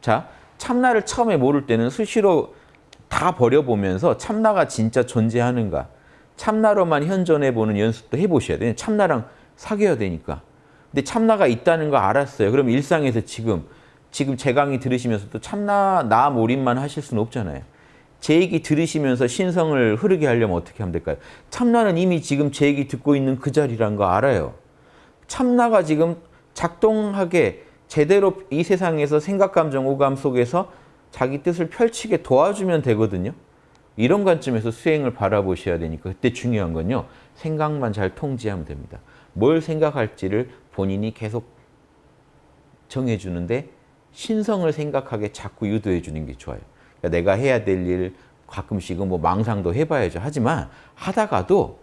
자, 참나를 처음에 모를 때는 수시로 다 버려보면서 참나가 진짜 존재하는가 참나로만 현존해보는 연습도 해보셔야 돼요. 참나랑 사귀어야 되니까. 근데 참나가 있다는 거 알았어요. 그럼 일상에서 지금 지금 제 강의 들으시면서도 참나 나 몰입만 하실 수는 없잖아요. 제 얘기 들으시면서 신성을 흐르게 하려면 어떻게 하면 될까요? 참나는 이미 지금 제 얘기 듣고 있는 그 자리란 거 알아요. 참나가 지금 작동하게 제대로 이 세상에서 생각, 감정, 오감 속에서 자기 뜻을 펼치게 도와주면 되거든요. 이런 관점에서 수행을 바라보셔야 되니까 그때 중요한 건요. 생각만 잘 통제하면 됩니다. 뭘 생각할지를 본인이 계속 정해주는데 신성을 생각하게 자꾸 유도해 주는 게 좋아요. 그러니까 내가 해야 될 일 가끔씩은 뭐 망상도 해봐야죠. 하지만 하다가도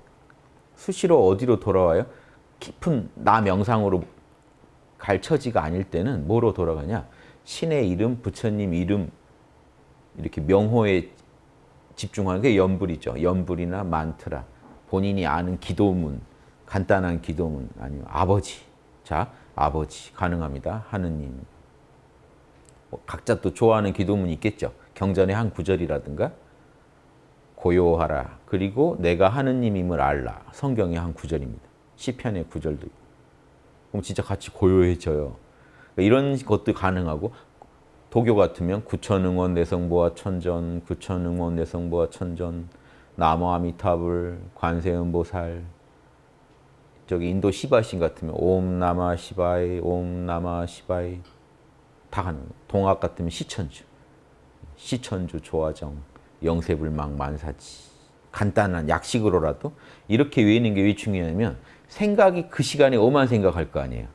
수시로 어디로 돌아와요? 깊은 나 명상으로 갈 처지가 아닐 때는 뭐로 돌아가냐? 신의 이름, 부처님 이름 이렇게 명호에 집중하는 게 연불이죠. 연불이나 만트라, 본인이 아는 기도문, 간단한 기도문 아니면 아버지. 자, 아버지 가능합니다. 하느님. 뭐 각자 또 좋아하는 기도문이 있겠죠. 경전의 한 구절이라든가 고요하라. 그리고 내가 하느님임을 알라. 성경의 한 구절입니다. 시편의 구절도 있고. 그럼 진짜 같이 고요해져요. 그러니까 이런 것도 가능하고 도교 같으면 구천응원 내성보아 천전, 구천응원 내성보아 천전, 나무 아미타불, 관세음보살, 저기 인도 시바신 같으면 옴 나마 시바이, 옴 나마 시바이 다 가는. 동학 같으면 시천주, 시천주 조화정, 영세불망 만사지 간단한 약식으로라도 이렇게 외우는 게 왜 중요하냐면 생각이 그 시간에 오만 생각할 거 아니에요.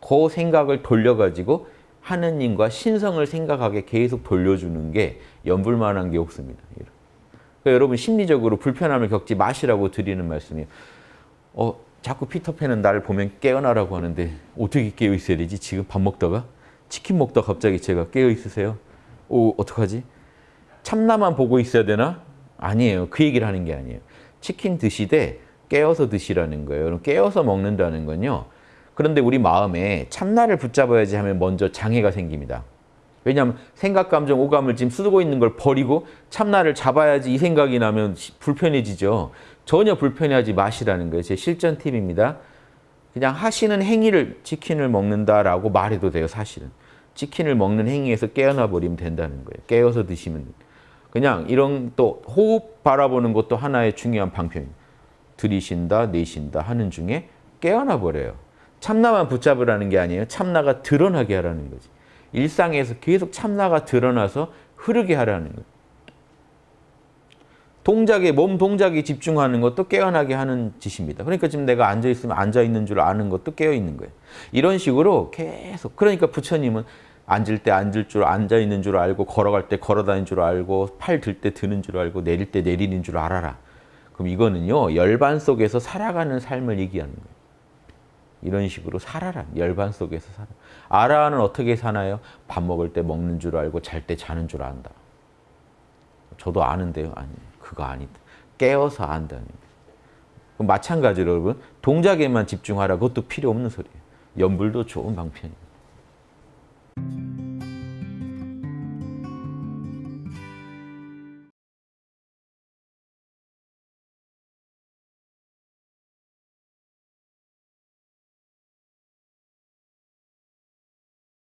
그 생각을 돌려가지고 하느님과 신성을 생각하게 계속 돌려주는 게 연불만한 게 없습니다. 그러니까 여러분 심리적으로 불편함을 겪지 마시라고 드리는 말씀이에요. 어, 자꾸 피터팬은 나를 보면 깨어나라고 하는데 어떻게 깨어 있어야 되지? 지금 밥 먹다가 치킨 먹다 갑자기 제가 깨어 있으세요? 오, 어떡하지? 참나만 보고 있어야 되나? 아니에요. 그 얘기를 하는 게 아니에요. 치킨 드시되 깨어서 드시라는 거예요. 그럼 깨어서 먹는다는 건요. 그런데 우리 마음에 참나를 붙잡아야지 하면 먼저 장애가 생깁니다. 왜냐하면 생각, 감정, 오감을 지금 쓰고 있는 걸 버리고 참나를 잡아야지 이 생각이 나면 불편해지죠. 전혀 불편해하지 마시라는 거예요. 제 실전 팁입니다. 그냥 하시는 행위를 치킨을 먹는다라고 말해도 돼요. 사실은. 치킨을 먹는 행위에서 깨어나 버리면 된다는 거예요. 깨어서 드시면 그냥 이런 또 호흡 바라보는 것도 하나의 중요한 방편입니다. 들이신다, 내신다 하는 중에 깨어나 버려요. 참나만 붙잡으라는 게 아니에요. 참나가 드러나게 하라는 거지. 일상에서 계속 참나가 드러나서 흐르게 하라는 거예요. 동작에 몸 동작에 집중하는 것도 깨어나게 하는 짓입니다. 그러니까 지금 내가 앉아 있으면 앉아 있는 줄 아는 것도 깨어 있는 거예요. 이런 식으로 계속 그러니까 부처님은 앉을 때 앉을 줄 앉아 있는 줄 알고 걸어갈 때 걸어 다니는 줄 알고 팔 들 때 드는 줄 알고 내릴 때 내리는 줄 알아라. 그럼 이거는요. 열반 속에서 살아가는 삶을 얘기하는 거예요. 이런 식으로 살아라. 열반 속에서 살아. 아라는 어떻게 사나요? 밥 먹을 때 먹는 줄 알고 잘 때 자는 줄 안다. 저도 아는데요. 아니, 그거 아니다. 깨어서 안다는 마찬가지로 여러분 동작에만 집중하라. 그것도 필요 없는 소리예요. 연불도 좋은 방편이에요.